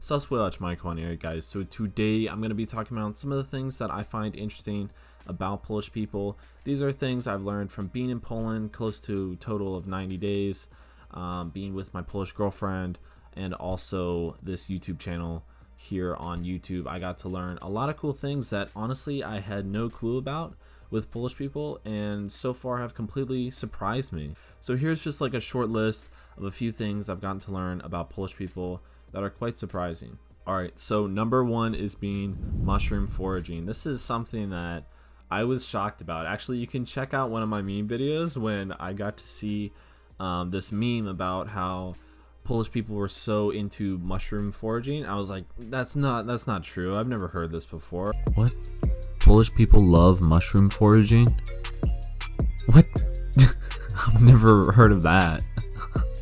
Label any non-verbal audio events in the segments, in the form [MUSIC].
Suswilach Michael here, guys. So today I'm going to be talking about some of the things that I find interesting about Polish people. These are things I've learned from being in Poland close to total of 90 days, um, being with my Polish girlfriend, and also this YouTube channel here on YouTube. I got to learn a lot of cool things that honestly I had no clue about with Polish people and so far have completely surprised me. So here's just like a short list of a few things I've gotten to learn about Polish people that are quite surprising. Alright, so number one is being mushroom foraging. This is something that I was shocked about. Actually, you can check out one of my meme videos when I got to see um, this meme about how Polish people were so into mushroom foraging. I was like, that's not that's not true. I've never heard this before. What? Polish people love mushroom foraging? What? [LAUGHS] I've never heard of that.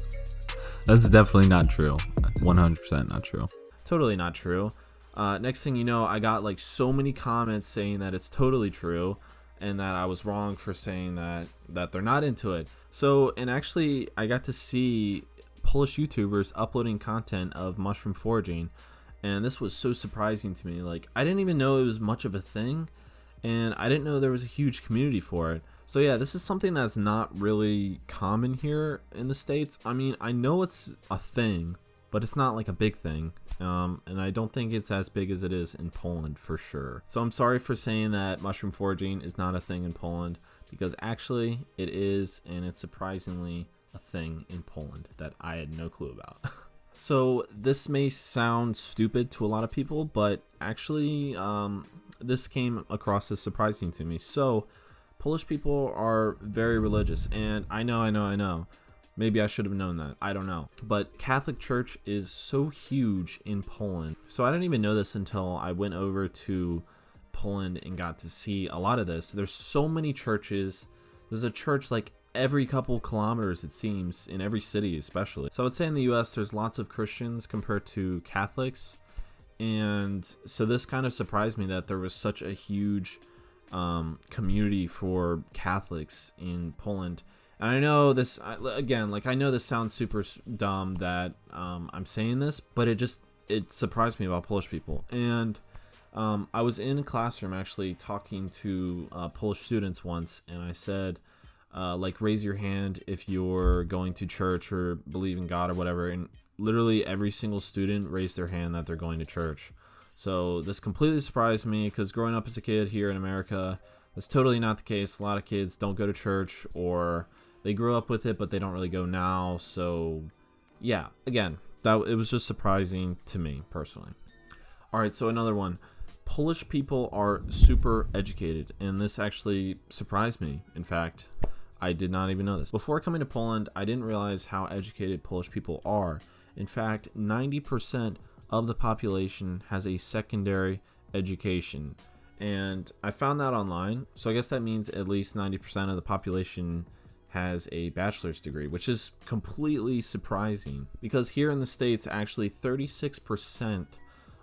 [LAUGHS] that's definitely not true. 100% not true. Totally not true. Uh, next thing you know, I got like so many comments saying that it's totally true and that I was wrong for saying that that they're not into it. So, and actually I got to see Polish YouTubers uploading content of mushroom foraging and this was so surprising to me. Like I didn't even know it was much of a thing and I didn't know there was a huge community for it. So yeah, this is something that's not really common here in the States. I mean, I know it's a thing, but it's not like a big thing. Um, and I don't think it's as big as it is in Poland for sure. So I'm sorry for saying that mushroom foraging is not a thing in Poland because actually it is and it's surprisingly a thing in Poland that I had no clue about. [LAUGHS] so this may sound stupid to a lot of people, but actually um, this came across as surprising to me. So Polish people are very religious and I know, I know, I know Maybe I should have known that. I don't know. But Catholic Church is so huge in Poland. So I didn't even know this until I went over to Poland and got to see a lot of this. There's so many churches. There's a church like every couple kilometers it seems in every city especially. So I would say in the US there's lots of Christians compared to Catholics. And so this kind of surprised me that there was such a huge um, community for Catholics in Poland and I know this again, like I know this sounds super dumb that um, I'm saying this, but it just it surprised me about Polish people. And um, I was in a classroom actually talking to uh, Polish students once, and I said, uh, like, raise your hand if you're going to church or believe in God or whatever. And literally every single student raised their hand that they're going to church. So this completely surprised me because growing up as a kid here in America, that's totally not the case. A lot of kids don't go to church or they grew up with it, but they don't really go now. So, yeah, again, that it was just surprising to me personally. All right, so another one. Polish people are super educated, and this actually surprised me. In fact, I did not even know this. Before coming to Poland, I didn't realize how educated Polish people are. In fact, 90% of the population has a secondary education. And I found that online. So I guess that means at least 90% of the population has a bachelor's degree, which is completely surprising because here in the States, actually 36%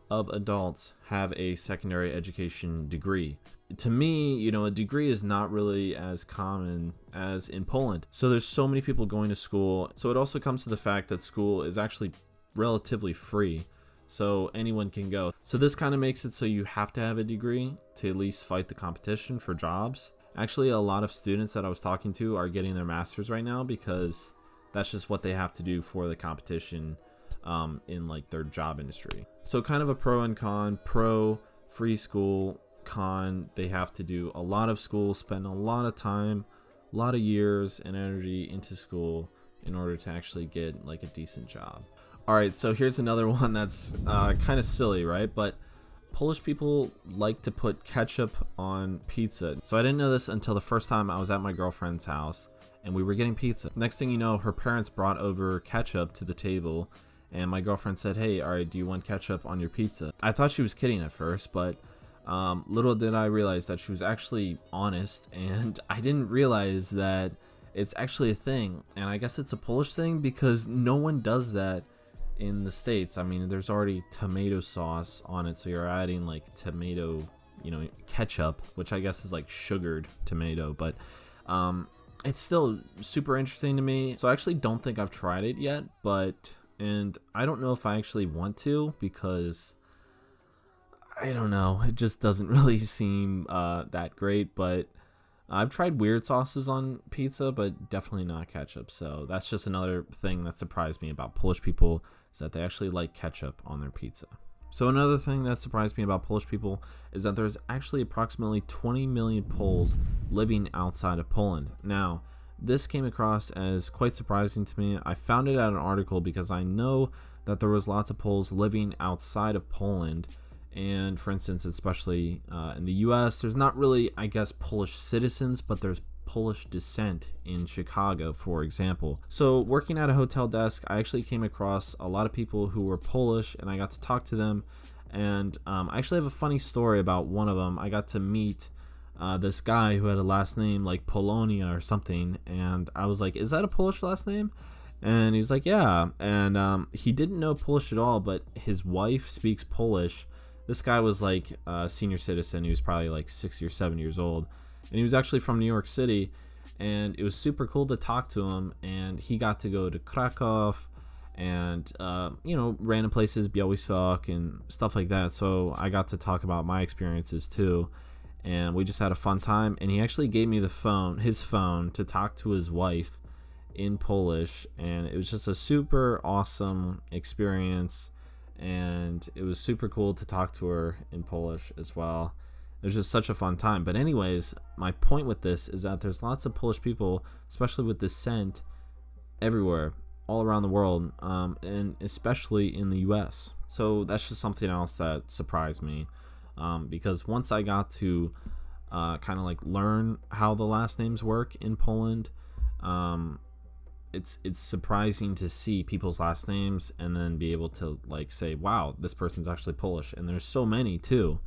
of adults have a secondary education degree. To me, you know, a degree is not really as common as in Poland. So there's so many people going to school. So it also comes to the fact that school is actually relatively free. So anyone can go. So this kind of makes it so you have to have a degree to at least fight the competition for jobs. Actually, a lot of students that I was talking to are getting their masters right now because that's just what they have to do for the competition um, in like their job industry. So kind of a pro and con. Pro, free school. Con, they have to do a lot of school, spend a lot of time, a lot of years and energy into school in order to actually get like a decent job. All right, so here's another [LAUGHS] one that's uh, kind of silly, right? But Polish people like to put ketchup on pizza. So I didn't know this until the first time I was at my girlfriend's house and we were getting pizza. Next thing you know, her parents brought over ketchup to the table and my girlfriend said, hey, alright, do you want ketchup on your pizza? I thought she was kidding at first, but um, little did I realize that she was actually honest [LAUGHS] and I didn't realize that it's actually a thing. And I guess it's a Polish thing because no one does that in the states i mean there's already tomato sauce on it so you're adding like tomato you know ketchup which i guess is like sugared tomato but um it's still super interesting to me so i actually don't think i've tried it yet but and I don't know if I actually want to because I don't know, it just doesn't [LAUGHS] really seem uh, that great. But I've tried weird sauces on pizza, but definitely not ketchup. So that's just another thing that surprised me about Polish people is that they actually like ketchup on their pizza. So another thing that surprised me about Polish people is that there's actually approximately 20 million Poles living outside of Poland. Now, this came across as quite surprising to me. I found it at an article because I know that there was lots of Poles living outside of Poland and for instance especially uh, in the us there's not really i guess polish citizens but there's polish descent in chicago for example. So working at a hotel desk i actually came across a lot of people who were polish and i got to talk to them. And um, i actually have a funny story about one of them i got to meet uh, this guy who had a last name like polonia or something and i was like is that a polish last name? And he's like yeah. And um, he didn't know polish at all but his wife speaks polish. This guy was like a senior citizen. He was probably like 60 or 70 years old. And he was actually from New York City. And it was super cool to talk to him. And he got to go to Krakow and, uh, you know, random places, Białystok and stuff like that. So I got to talk about my experiences too. And we just had a fun time. And he actually gave me the phone, his phone, to talk to his wife in Polish. And it was just a super awesome experience and it was super cool to talk to her in Polish as well. It was just such a fun time. But anyways, my point with this is that there's lots of Polish people, especially with descent, everywhere, all around the world, um, and especially in the U.S. So that's just something else that surprised me, um, because once I got to uh, kind of like learn how the last names work in Poland, um, it's it's surprising to see people's last names and then be able to like say wow this person's actually polish and there's so many too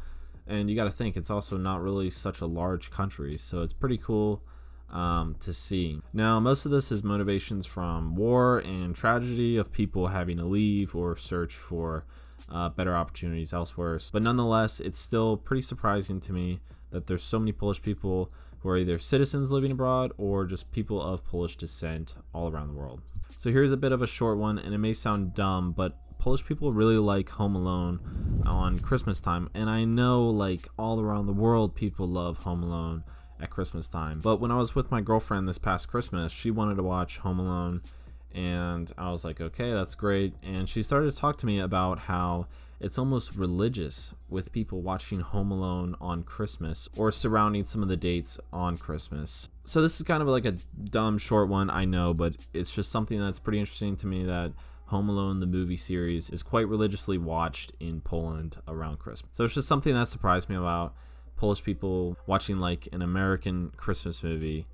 and you got to think it's also not really such a large country so it's pretty cool um, to see now most of this is motivations from war and tragedy of people having to leave or search for uh, better opportunities elsewhere but nonetheless it's still pretty surprising to me that there's so many polish people who are either citizens living abroad or just people of Polish descent all around the world. So here's a bit of a short one, and it may sound dumb, but Polish people really like Home Alone on Christmas time, and I know like all around the world people love Home Alone at Christmas time. But when I was with my girlfriend this past Christmas, she wanted to watch Home Alone, and I was like, okay, that's great. And she started to talk to me about how it's almost religious with people watching Home Alone on Christmas or surrounding some of the dates on Christmas. So this is kind of like a dumb short one, I know, but it's just something that's pretty interesting to me that Home Alone, the movie series, is quite religiously watched in Poland around Christmas. So it's just something that surprised me about Polish people watching like an American Christmas movie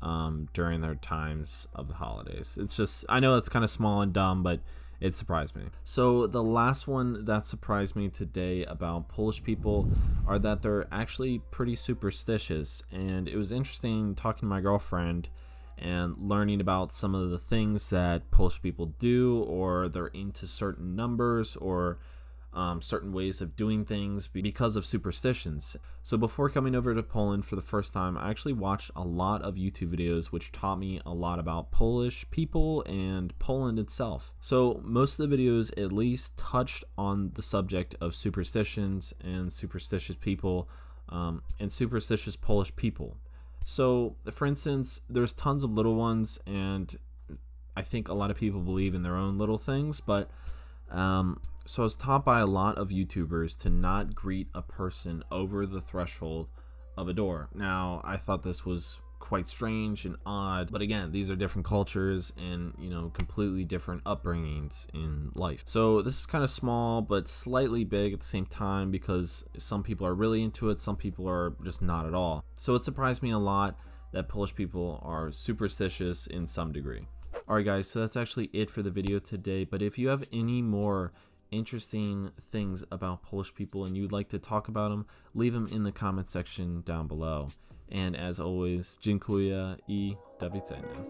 um, during their times of the holidays. It's just, I know it's kind of small and dumb, but it surprised me. So the last one that surprised me today about Polish people are that they're actually pretty superstitious and it was interesting talking to my girlfriend and learning about some of the things that Polish people do or they're into certain numbers or um, certain ways of doing things because of superstitions. So before coming over to Poland for the first time, I actually watched a lot of YouTube videos which taught me a lot about Polish people and Poland itself. So most of the videos at least touched on the subject of superstitions and superstitious people um, and superstitious Polish people. So for instance, there's tons of little ones and I think a lot of people believe in their own little things, but um, so I was taught by a lot of YouTubers to not greet a person over the threshold of a door. Now, I thought this was quite strange and odd, but again, these are different cultures and, you know, completely different upbringings in life. So this is kind of small, but slightly big at the same time because some people are really into it, some people are just not at all. So it surprised me a lot that Polish people are superstitious in some degree. Alright guys, so that's actually it for the video today, but if you have any more interesting things about Polish people and you'd like to talk about them, leave them in the comment section down below. And as always, dziękuję i do widzenia.